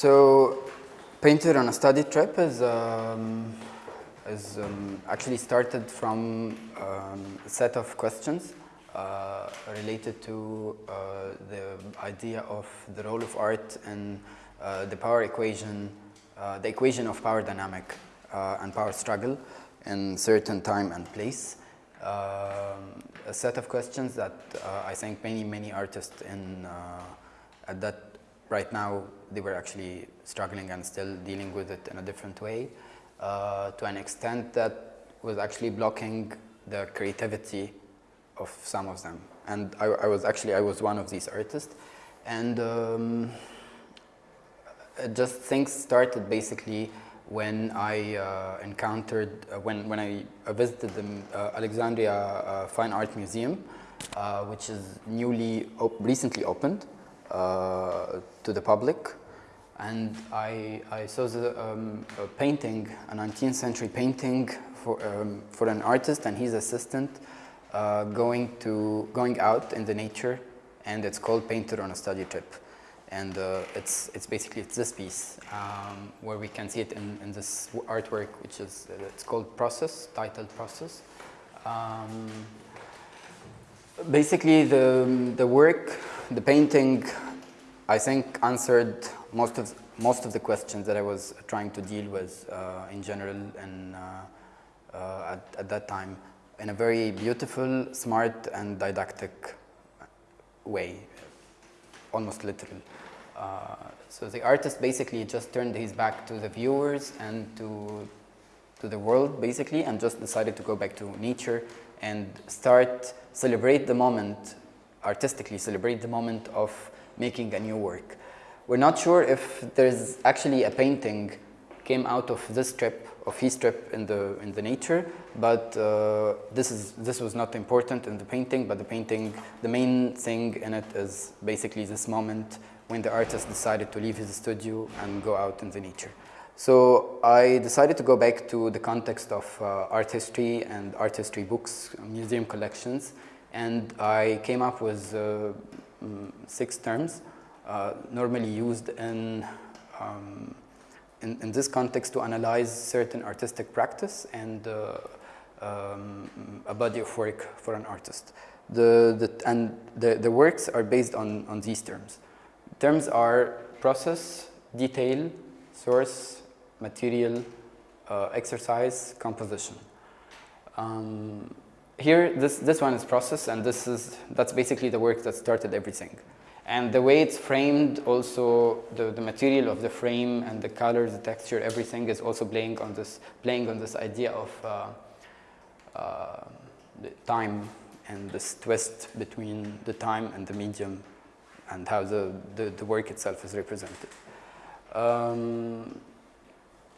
So, Painter on a study trip is, um, is um, actually started from um, a set of questions uh, related to uh, the idea of the role of art in uh, the power equation, uh, the equation of power dynamic uh, and power struggle in certain time and place. Um, a set of questions that uh, I think many, many artists in, at that right now they were actually struggling and still dealing with it in a different way uh, to an extent that was actually blocking the creativity of some of them. And I, I was actually, I was one of these artists. And um, just things started basically when I uh, encountered, uh, when, when I visited the uh, Alexandria uh, Fine Art Museum, uh, which is newly, op recently opened to the public. And I, I saw the um, a painting, a 19th century painting for, um, for an artist and his assistant uh, going, to, going out in the nature and it's called Painter on a Study Trip. And uh, it's, it's basically it's this piece um, where we can see it in, in this artwork which is, uh, it's called Process, titled Process. Um, basically the, the work, the painting I think answered most of most of the questions that I was trying to deal with uh, in general and uh, uh, at, at, that time in a very beautiful, smart and didactic way, almost literal. Uh, so the artist basically just turned his back to the viewers and to, to the world basically and just decided to go back to nature and start celebrate the moment, artistically celebrate the moment of making a new work. We're not sure if there's actually a painting came out of this trip, of his trip in the, in the nature, but uh, this, is, this was not important in the painting, but the painting, the main thing in it is basically this moment when the artist decided to leave his studio and go out in the nature. So I decided to go back to the context of uh, art history and art history books, museum collections, and I came up with uh, um, six terms uh, normally used in, um, in, in, this context to analyze certain artistic practice and uh, um, a body of work for an artist. The, the, and the, the works are based on, on these terms. Terms are process, detail, source, material, uh, exercise, composition. Um, here, this, this one is process, and this is, that's basically the work that started everything. And the way it's framed, also the, the material of the frame and the color, the texture, everything is also playing on this, playing on this idea of uh, uh, time and this twist between the time and the medium and how the, the, the work itself is represented. Um,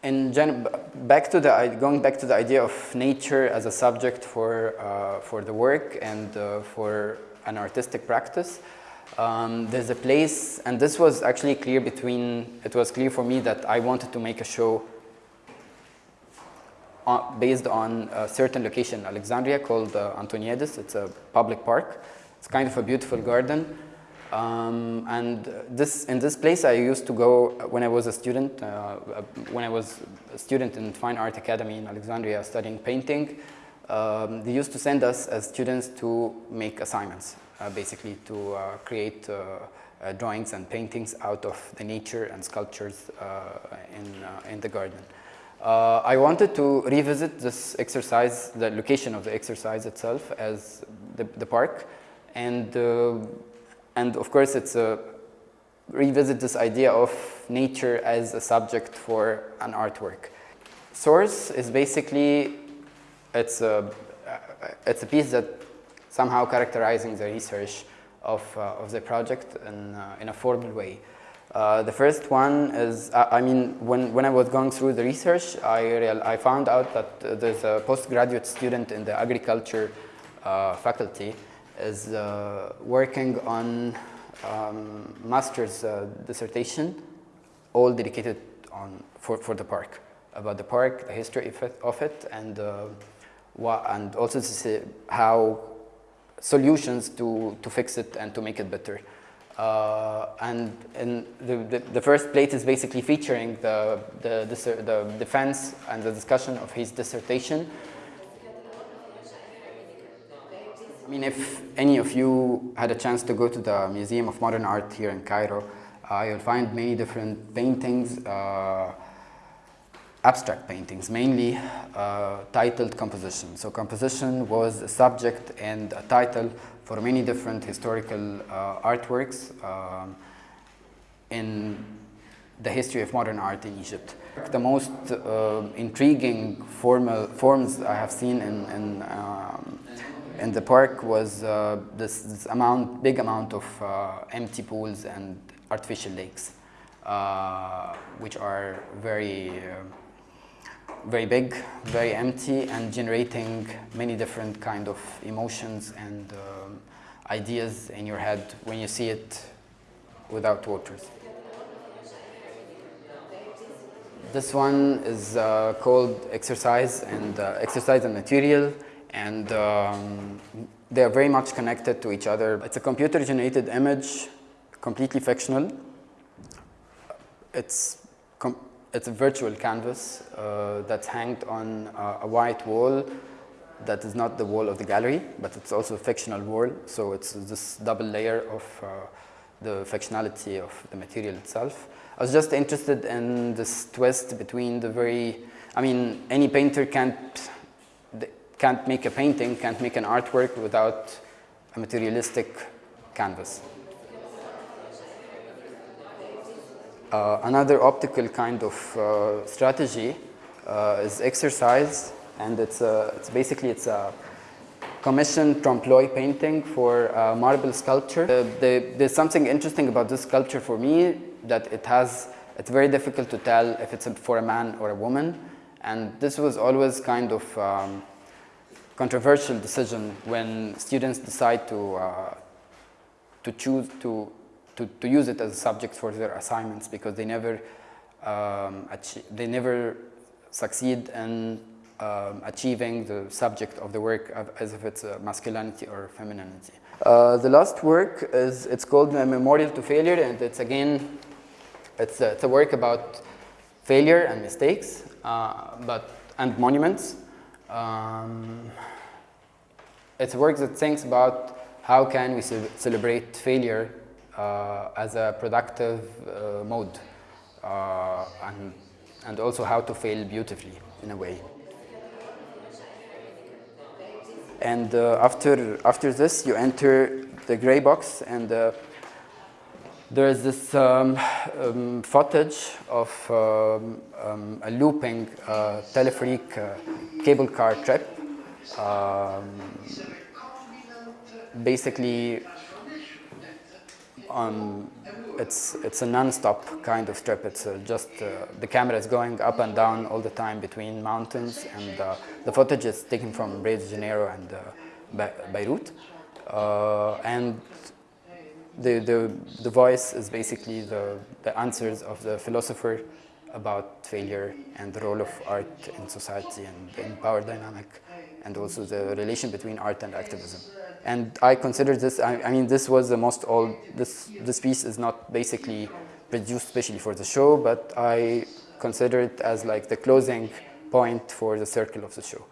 in gen back to the going back to the idea of nature as a subject for uh, for the work and uh, for an artistic practice um, there's a place and this was actually clear between it was clear for me that I wanted to make a show on, based on a certain location Alexandria called uh, Antoniadis it's a public park. It's kind of a beautiful garden um, and this, in this place I used to go when I was a student, uh, when I was a student in Fine Art Academy in Alexandria studying painting, um, they used to send us as students to make assignments, uh, basically to uh, create uh, uh, drawings and paintings out of the nature and sculptures uh, in, in the garden. I wanted to revisit this exercise, the location of the exercise itself as the, the park, and and of course, it's a revisit this idea of nature as a subject for an artwork. Source is basically, it's a, it's a piece that somehow characterizing the research of, uh, of the project in, uh, in a formal way. Uh, the first one is, I mean, when, when I was going through the research, I, real, I found out that there's a postgraduate student in the agriculture uh, faculty is uh, working on um, master's uh, dissertation, all dedicated on for, for the park, about the park, the history of it, and, uh, what, and also to see how solutions to, to fix it and to make it better. Uh, and and the, the, the, first plate is basically featuring the, the, the, the defense and the discussion of his dissertation. I mean, if any of you had a chance to go to the Museum of Modern Art here in Cairo, uh, you'll find many different paintings, uh, abstract paintings, mainly uh, titled composition. So composition was a subject and a title for many different historical uh, artworks um, in the history of modern art in Egypt. The most uh, intriguing formal forms I have seen in, in, um, in the park was uh, this, this, amount, big amount of uh, empty pools and artificial lakes, uh, which are very uh, very big, very empty, and generating many different kind of emotions and um, ideas in your head when you see it without waters. This one is uh, called exercise and uh, exercise and material, and um, they are very much connected to each other. It's a computer-generated image, completely fictional. It's it's a virtual canvas uh, that's hanged on uh, a white wall that is not the wall of the gallery, but it's also a fictional wall. So it's this double layer of uh, the fictionality of the material itself. I was just interested in this twist between the very, I mean, any painter can't, can't make a painting, can't make an artwork without a materialistic canvas. Uh, another optical kind of uh, strategy uh, is exercise, and it's, a, it's basically it's a commission trompe-l'oeil painting for marble sculpture. The, there's something interesting about this sculpture for me that it has, it's very difficult to tell if it's for a man or a woman, and this was always kind of um, controversial decision when students decide to uh, to choose to to, to use it as a subject for their assignments because they never um, they never succeed in um, achieving the subject of the work as if it's a masculinity or femininity. Uh, the last work is it's called a Memorial to Failure and it's again it's a, it's a work about failure and mistakes uh, but and monuments. Um, it's a work that thinks about how can we ce celebrate failure uh, as a productive uh, mode uh, and, and also how to fail beautifully in a way. And after, after this, you enter the gray box and there is this um, um, footage of um, um a looping uh, telepheric uh, cable car trip. Um, basically um, it's it's a non-stop kind of trip. It's uh, just uh, the camera is going up and down all the time between mountains, and uh, the footage is taken from Rio de Janeiro and uh, Beirut, uh, and the the the voice is basically the the answers of the philosopher about failure and the role of art in society and in power dynamic, and also the relation between art and activism and I consider this, I, I, mean, this was the most old, this, this piece is not basically produced specially for the show, but I consider it as like the closing point for the circle of the show.